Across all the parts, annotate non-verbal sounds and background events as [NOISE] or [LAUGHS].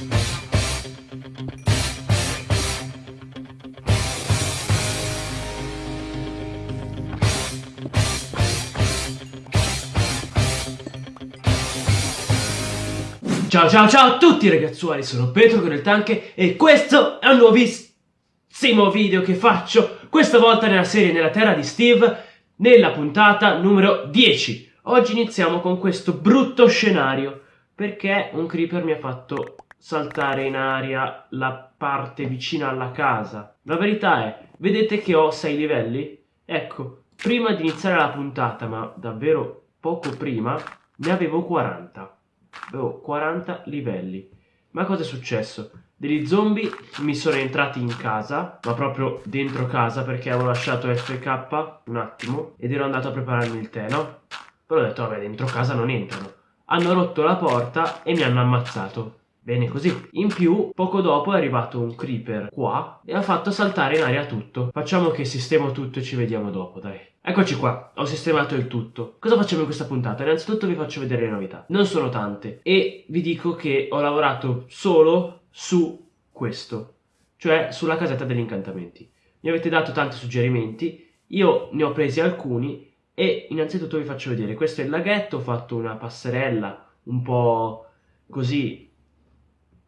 Ciao ciao ciao a tutti ragazzuoli, sono Petro con il Tanke e questo è un nuovissimo video che faccio questa volta nella serie Nella Terra di Steve nella puntata numero 10 Oggi iniziamo con questo brutto scenario perché un creeper mi ha fatto saltare in aria la parte vicina alla casa La verità è, vedete che ho 6 livelli? Ecco, prima di iniziare la puntata, ma davvero poco prima, ne avevo 40 avevo 40 livelli. Ma cosa è successo? Degli zombie mi sono entrati in casa, ma proprio dentro casa perché avevo lasciato FK un attimo ed ero andato a prepararmi il tè, no? Poi ho detto, vabbè, dentro casa non entrano. Hanno rotto la porta e mi hanno ammazzato. Bene così. In più, poco dopo è arrivato un creeper qua e ha fatto saltare in aria tutto. Facciamo che sistemo tutto e ci vediamo dopo, dai. Eccoci qua, ho sistemato il tutto. Cosa facciamo in questa puntata? Innanzitutto vi faccio vedere le novità. Non sono tante e vi dico che ho lavorato solo su questo, cioè sulla casetta degli incantamenti. Mi avete dato tanti suggerimenti, io ne ho presi alcuni e innanzitutto vi faccio vedere. Questo è il laghetto, ho fatto una passerella un po' così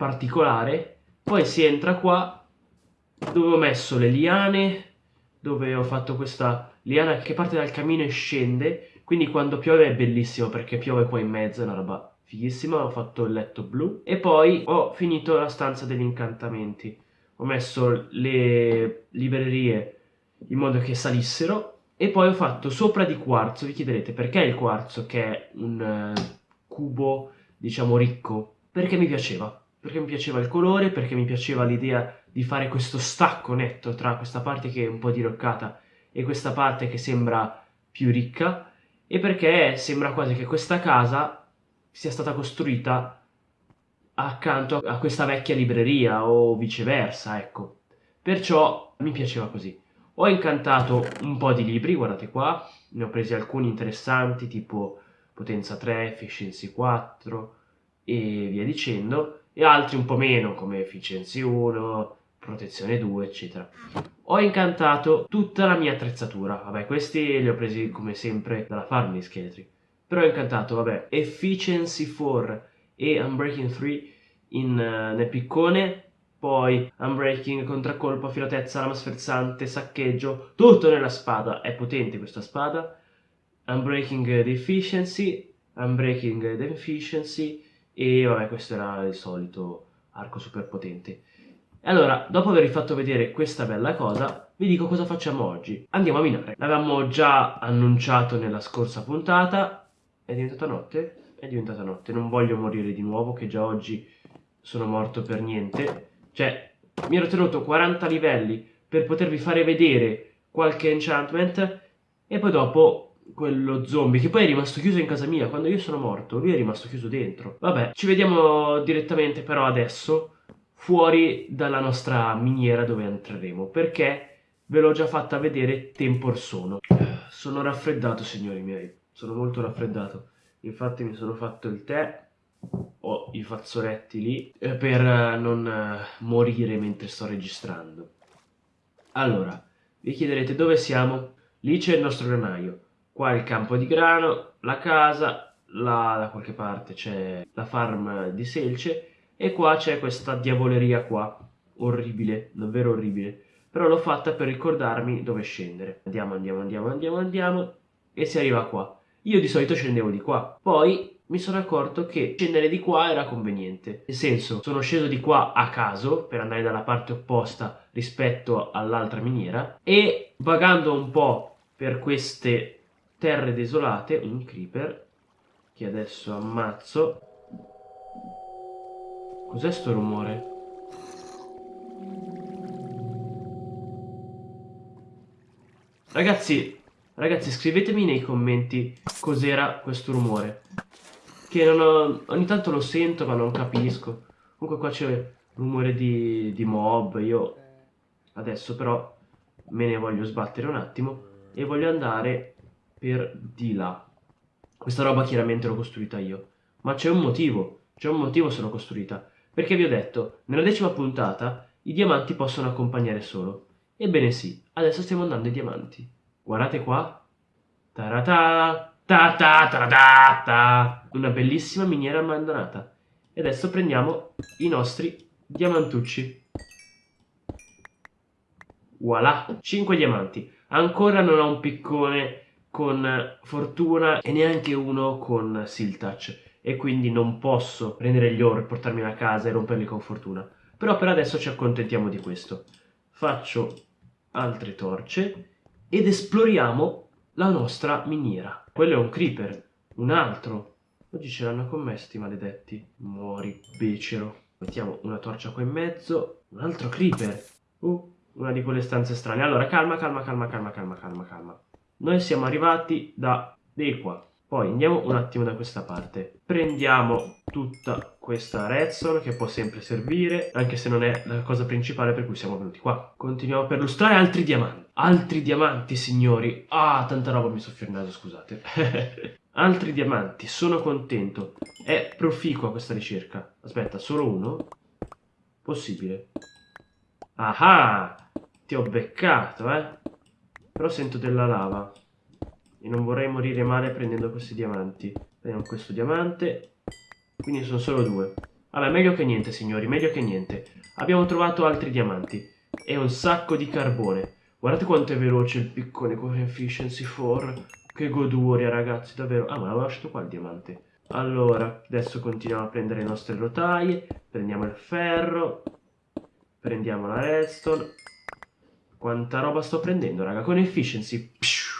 particolare, poi si entra qua dove ho messo le liane, dove ho fatto questa liana che parte dal camino e scende, quindi quando piove è bellissimo perché piove qua in mezzo, è una roba fighissima, ho fatto il letto blu. E poi ho finito la stanza degli incantamenti, ho messo le librerie in modo che salissero e poi ho fatto sopra di quarzo, vi chiederete perché il quarzo che è un uh, cubo diciamo ricco? Perché mi piaceva, perché mi piaceva il colore, perché mi piaceva l'idea di fare questo stacco netto tra questa parte che è un po' diroccata e questa parte che sembra più ricca e perché sembra quasi che questa casa sia stata costruita accanto a questa vecchia libreria o viceversa, ecco. Perciò mi piaceva così. Ho incantato un po' di libri, guardate qua, ne ho presi alcuni interessanti tipo potenza 3, efficiency 4 e via dicendo e altri un po' meno come efficiency 1, protezione 2 eccetera. Ho incantato tutta la mia attrezzatura, vabbè questi li ho presi come sempre dalla farm di scheletri, però ho incantato vabbè efficiency 4 e unbreaking 3 in, uh, nel piccone poi unbreaking, contraccolpo, filatezza, lama sferzante, saccheggio, tutto nella spada, è potente questa spada, unbreaking deficiency, unbreaking deficiency e vabbè questo era il solito arco super potente. Allora, dopo avervi fatto vedere questa bella cosa, vi dico cosa facciamo oggi. Andiamo a minare. L'avevamo già annunciato nella scorsa puntata. È diventata notte? È diventata notte. Non voglio morire di nuovo, che già oggi sono morto per niente. Cioè, mi ero tenuto 40 livelli per potervi fare vedere qualche enchantment e poi dopo quello zombie che poi è rimasto chiuso in casa mia quando io sono morto lui è rimasto chiuso dentro. Vabbè ci vediamo direttamente però adesso fuori dalla nostra miniera dove entreremo perché ve l'ho già fatta vedere tempo or sono. Sono raffreddato signori miei sono molto raffreddato. Infatti mi sono fatto il tè ho i fazzoletti lì eh, per non eh, morire mentre sto registrando. Allora vi chiederete dove siamo? Lì c'è il nostro granaio qua il campo di grano, la casa, là da qualche parte c'è la farm di selce e qua c'è questa diavoleria qua, orribile, davvero orribile. Però l'ho fatta per ricordarmi dove scendere. Andiamo, andiamo, andiamo, andiamo, andiamo e si arriva qua. Io di solito scendevo di qua, poi mi sono accorto che scendere di qua era conveniente. Nel senso, sono sceso di qua a caso per andare dalla parte opposta rispetto all'altra miniera e vagando un po' per queste terre desolate, un creeper che adesso ammazzo. Cos'è sto rumore? Ragazzi, ragazzi scrivetemi nei commenti cos'era questo rumore. Che ho, ogni tanto lo sento ma non capisco. Comunque qua c'è rumore di, di mob, io adesso però me ne voglio sbattere un attimo e voglio andare per di là. Questa roba chiaramente l'ho costruita io, ma c'è un motivo, c'è un motivo se l'ho costruita, Perché vi ho detto, nella decima puntata i diamanti possono accompagnare solo. Ebbene sì, adesso stiamo andando ai diamanti. Guardate qua. Tarata, ta ta ta ta ta. Una bellissima miniera abbandonata. E adesso prendiamo i nostri diamantucci. Voilà, 5 diamanti. Ancora non ho un piccone con fortuna e neanche uno con Siltouch e quindi non posso prendere gli oro e portarmi a casa e romperli con fortuna. Però per adesso ci accontentiamo di questo. Faccio altre torce ed esploriamo la nostra miniera. Quello è un creeper, un altro. Oggi ce l'hanno con me sti maledetti. Muori, becero. Mettiamo una torcia qua in mezzo. Un altro creeper. Uh, una di quelle stanze strane. Allora, calma, calma, calma, calma, calma, calma, calma. Noi siamo arrivati da di qua. Poi andiamo un attimo da questa parte. Prendiamo tutta questa redstone che può sempre servire, anche se non è la cosa principale per cui siamo venuti qua. Continuiamo per lustrare altri diamanti. Altri diamanti, signori. Ah, tanta roba mi soffio il naso, scusate. [LAUGHS] altri diamanti, sono contento. È proficua questa ricerca. Aspetta, solo uno? Possibile. Ah, ti ho beccato, eh. Però sento della lava. E non vorrei morire male prendendo questi diamanti. Prendiamo questo diamante. Quindi sono solo due. Vabbè, meglio che niente, signori, meglio che niente. Abbiamo trovato altri diamanti. E un sacco di carbone. Guardate quanto è veloce il piccone con efficiency 4. Che goduria, ragazzi, davvero. Ah, ma l'avevo lasciato qua il diamante. Allora, adesso continuiamo a prendere le nostre rotaie. Prendiamo il ferro. Prendiamo la redstone. Quanta roba sto prendendo, raga. Con efficiency. Pshu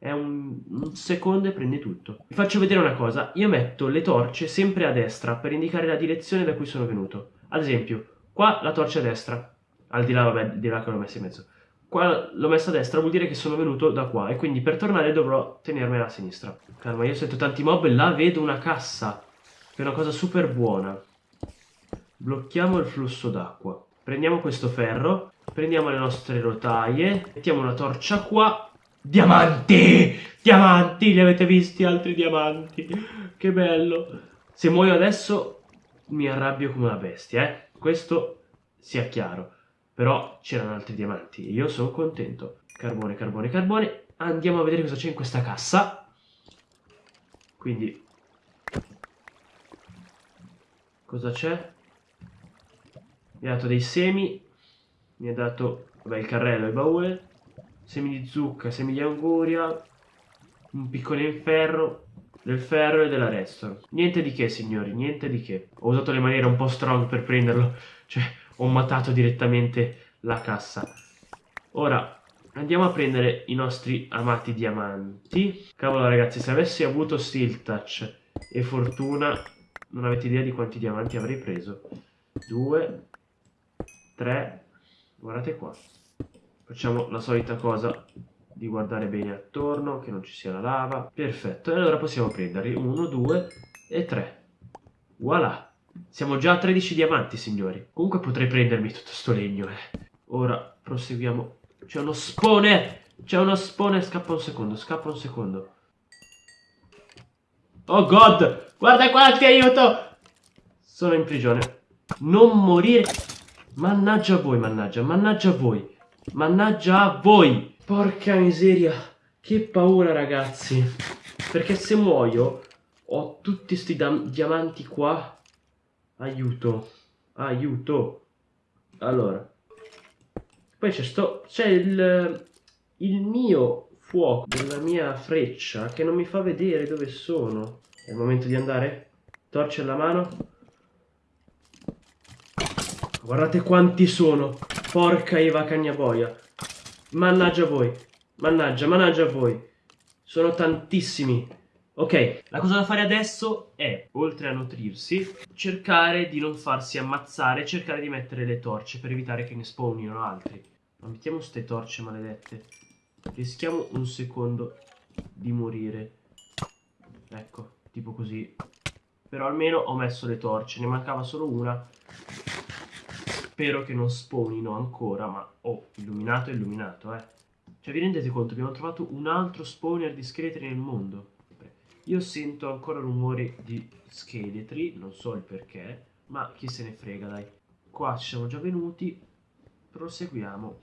è un, un, secondo e prendi tutto. Vi faccio vedere una cosa, io metto le torce sempre a destra per indicare la direzione da cui sono venuto. Ad esempio, qua la torcia a destra, al di là, vabbè, di là che l'ho messa in mezzo. Qua l'ho messa a destra, vuol dire che sono venuto da qua e quindi per tornare dovrò tenermela a sinistra. Calma, io sento tanti mob e là vedo una cassa, che è una cosa super buona. Blocchiamo il flusso d'acqua. Prendiamo questo ferro, prendiamo le nostre rotaie, mettiamo una torcia qua Diamanti! Diamanti! Li avete visti altri diamanti? Che bello! Se muoio adesso mi arrabbio come una bestia, eh? Questo sia chiaro. Però c'erano altri diamanti e io sono contento. Carbone, carbone, carbone. Andiamo a vedere cosa c'è in questa cassa. Quindi... Cosa c'è? Mi ha dato dei semi. Mi ha dato... Vabbè, il carrello e il baule semi di zucca, semi di anguria, un piccolo in ferro, del ferro e della redstone. Niente di che, signori, niente di che. Ho usato le maniere un po' strong per prenderlo, [LAUGHS] cioè ho matato direttamente la cassa. Ora, andiamo a prendere i nostri amati diamanti. Cavolo ragazzi, se avessi avuto Steel Touch e fortuna, non avete idea di quanti diamanti avrei preso. Due, tre, guardate qua. Facciamo la solita cosa di guardare bene attorno, che non ci sia la lava. Perfetto, e allora possiamo prenderli. 1, 2 e 3. Voilà. Siamo già a 13 diamanti, signori. Comunque potrei prendermi tutto sto legno, eh. Ora proseguiamo. C'è uno spone! C'è uno spone, scappa un secondo, scappa un secondo. Oh god! Guarda qua, ti aiuto! Sono in prigione. Non morire. Mannaggia a voi, mannaggia, mannaggia a voi. Mannaggia a voi! Porca miseria! Che paura, ragazzi! Perché se muoio ho tutti questi diamanti qua. Aiuto! Aiuto! Allora. Poi c'è sto... C'è il... Il mio fuoco della mia freccia che non mi fa vedere dove sono. È il momento di andare? Torce alla mano. Guardate quanti sono. Porca Eva Cagnaboia. Mannaggia voi. Mannaggia, mannaggia voi. Sono tantissimi. Ok, la cosa da fare adesso è, oltre a nutrirsi, cercare di non farsi ammazzare, cercare di mettere le torce per evitare che ne spawnino altri. Ma mettiamo queste torce maledette. Rischiamo un secondo di morire. Ecco, tipo così. Però almeno ho messo le torce, ne mancava solo una. Spero che non spawnino ancora, ma oh, illuminato è illuminato, eh. Cioè, vi rendete conto? Abbiamo trovato un altro spawner di scheletri nel mondo. Io sento ancora rumori di scheletri, non so il perché. Ma chi se ne frega, dai. Qua ci siamo già venuti. Proseguiamo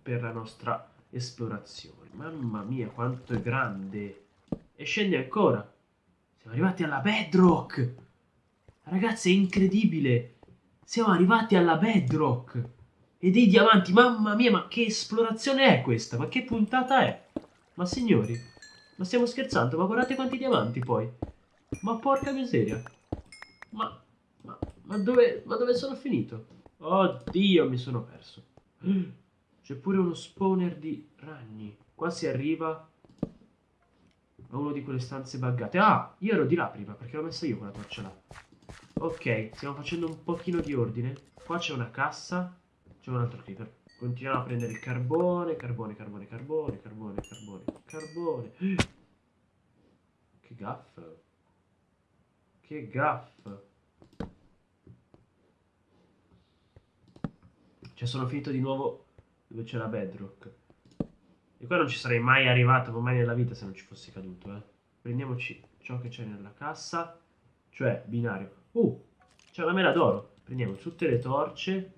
per la nostra esplorazione. Mamma mia, quanto è grande. E scende ancora. Siamo arrivati alla bedrock. Ragazzi, è incredibile. Siamo arrivati alla bedrock. E dei diamanti, mamma mia, ma che esplorazione è questa? Ma che puntata è? Ma signori, ma stiamo scherzando? Ma guardate quanti diamanti poi. Ma porca miseria. Ma, ma, ma, dove, ma dove sono finito? Oddio, mi sono perso. C'è pure uno spawner di ragni. Qua si arriva a uno di quelle stanze buggate. Ah, io ero di là prima perché l'ho messa io quella torcia là. Ok, stiamo facendo un pochino di ordine. Qua c'è una cassa. C'è un altro creeper. Continuiamo a prendere il carbone, carbone, carbone, carbone, carbone, carbone, carbone. [GASPS] Che gaff. Che gaff. Cioè sono finito di nuovo dove c'è la bedrock. E qua non ci sarei mai arrivato, mai nella vita se non ci fossi caduto, eh. Prendiamoci ciò che c'è nella cassa, cioè binario. Uh, c'è una mela d'oro. Prendiamo tutte le torce,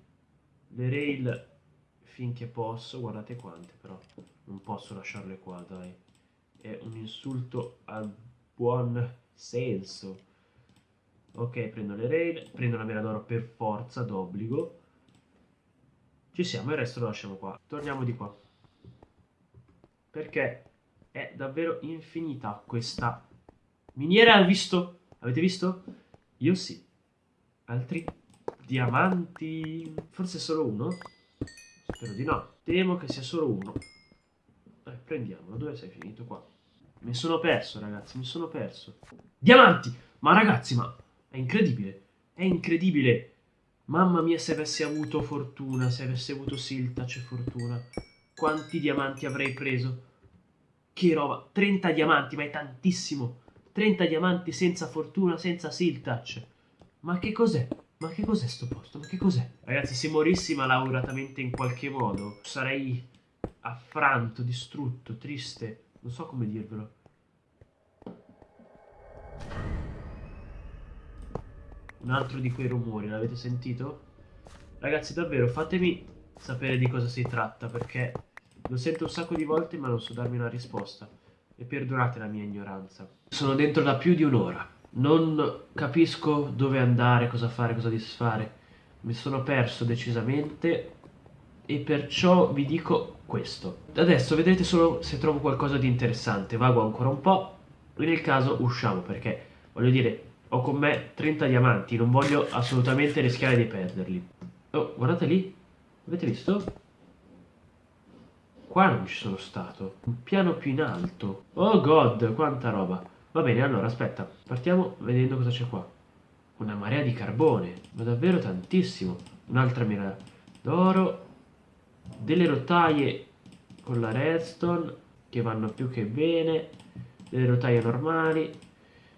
le rail finché posso, guardate quante però, non posso lasciarle qua, dai. È un insulto al buon senso. Ok, prendo le rail, prendo la mela d'oro per forza, d'obbligo. Ci siamo, il resto lo lasciamo qua. Torniamo di qua. Perché è davvero infinita questa miniera. Visto? Avete visto? Io sì. Altri diamanti? Forse solo uno? Spero di no. Temo che sia solo uno. Eh, prendiamolo. Dove sei finito qua? Mi sono perso, ragazzi. Mi sono perso. Diamanti! Ma ragazzi, ma è incredibile. È incredibile. Mamma mia, se avessi avuto fortuna, se avessi avuto Siltac e fortuna. Quanti diamanti avrei preso? Che roba. 30 diamanti, ma è tantissimo. 30 diamanti senza fortuna, senza Siltac. Ma che cos'è? Ma che cos'è sto posto? Ma che cos'è? Ragazzi, se morissi malauguratamente in qualche modo, sarei affranto, distrutto, triste. Non so come dirvelo. Un altro di quei rumori, l'avete sentito? Ragazzi, davvero, fatemi sapere di cosa si tratta, perché lo sento un sacco di volte ma non so darmi una risposta. E perdonate la mia ignoranza. Sono dentro da più di un'ora non capisco dove andare, cosa fare, cosa disfare. Mi sono perso decisamente e perciò vi dico questo. Adesso vedrete solo se trovo qualcosa di interessante. Vago ancora un po' e nel caso usciamo perché, voglio dire, ho con me 30 diamanti, non voglio assolutamente rischiare di perderli. Oh, guardate lì, avete visto? Qua non ci sono stato, un piano più in alto. Oh god, quanta roba. Va bene, allora aspetta, partiamo vedendo cosa c'è qua. Una marea di carbone, ma davvero tantissimo. Un'altra mira d'oro, delle rotaie con la redstone che vanno più che bene, delle rotaie normali.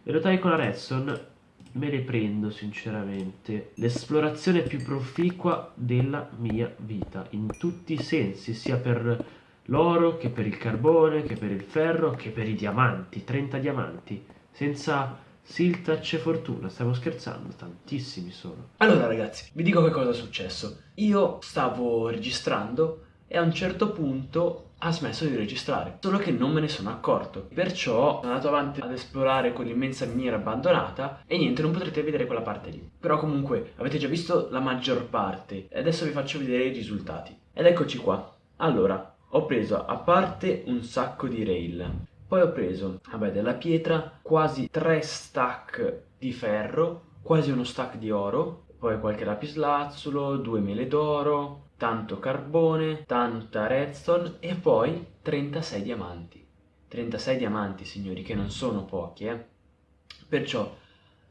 Le rotaie con la redstone me le prendo sinceramente. L'esplorazione più proficua della mia vita, in tutti i sensi, sia per l'oro, che per il carbone, che per il ferro, che per i diamanti, 30 diamanti, senza Siltac e fortuna, stiamo scherzando, tantissimi sono. Allora ragazzi, vi dico che cosa è successo. Io stavo registrando e a un certo punto ha smesso di registrare, solo che non me ne sono accorto. Perciò sono andato avanti ad esplorare quell'immensa miniera abbandonata e niente, non potrete vedere quella parte lì. Però comunque avete già visto la maggior parte e adesso vi faccio vedere i risultati. Ed eccoci qua. Allora, ho preso a parte un sacco di rail, poi ho preso, vabbè, della pietra, quasi tre stack di ferro, quasi uno stack di oro, poi qualche lapislazzulo, due mele d'oro, tanto carbone, tanta redstone e poi 36 diamanti. 36 diamanti, signori, che non sono pochi, eh. Perciò,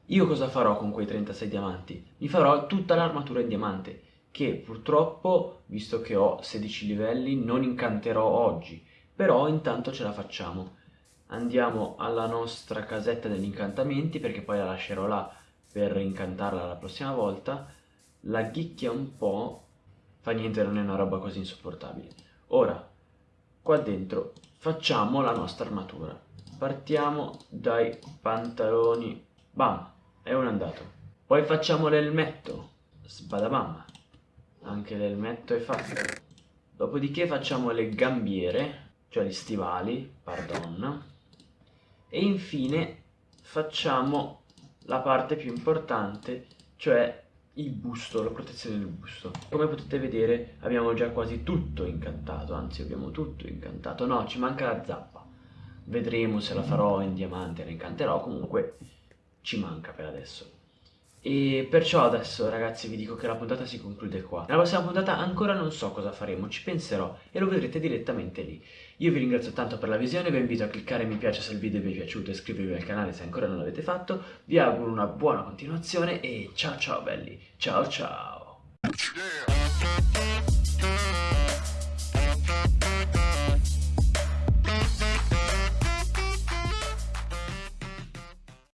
io cosa farò con quei 36 diamanti? Mi farò tutta l'armatura in diamante che purtroppo, visto che ho 16 livelli, non incanterò oggi, però intanto ce la facciamo. Andiamo alla nostra casetta degli incantamenti, perché poi la lascerò là per incantarla la prossima volta. La ghicchia un po', fa niente, non è una roba così insopportabile. Ora, qua dentro, facciamo la nostra armatura. Partiamo dai pantaloni, bam, è un andato. Poi facciamo l'elmetto, sbadabam, anche l'elmetto è fatto. Dopodiché facciamo le gambiere, cioè gli stivali, pardon. E infine facciamo la parte più importante, cioè il busto, la protezione del busto. Come potete vedere abbiamo già quasi tutto incantato, anzi abbiamo tutto incantato. No, ci manca la zappa. Vedremo se la farò in diamante, la incanterò, comunque ci manca per adesso. E perciò adesso ragazzi vi dico che la puntata si conclude qua. Nella prossima puntata ancora non so cosa faremo, ci penserò e lo vedrete direttamente lì. Io vi ringrazio tanto per la visione, vi invito a cliccare mi piace se il video vi è piaciuto e iscrivervi al canale se ancora non l'avete fatto. Vi auguro una buona continuazione e ciao ciao belli, ciao ciao!